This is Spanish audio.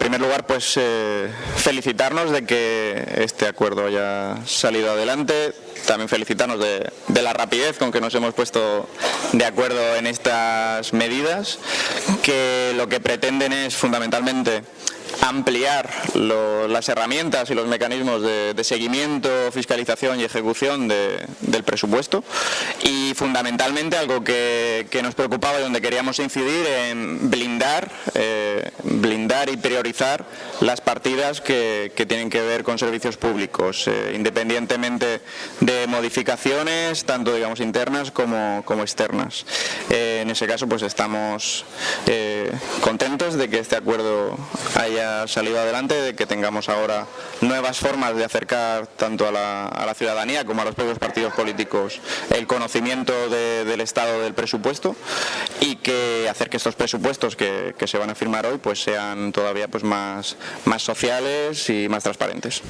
En primer lugar, pues eh, felicitarnos de que este acuerdo haya salido adelante, también felicitarnos de, la rapidez con que nos hemos puesto de acuerdo en estas medidas, que lo que pretenden es fundamentalmente ampliar las herramientas y los mecanismos de, seguimiento, fiscalización y ejecución de, del presupuesto. Y fundamentalmente algo que, nos preocupaba y donde queríamos incidir en blindar, eh, blindar y priorizar las partidas que, tienen que ver con servicios públicos, eh, independientemente de modificaciones, tanto digamos internas como, externas. Eh, en ese caso pues estamos eh, contentos de que este acuerdo haya salido adelante, de que tengamos ahora nuevas formas de acercar tanto a la, ciudadanía como a los propios partidos políticos el conocimiento de, del estado del presupuesto y que hacer que estos presupuestos que, que se van a firmar hoy pues todavía pues más, más sociales y más transparentes.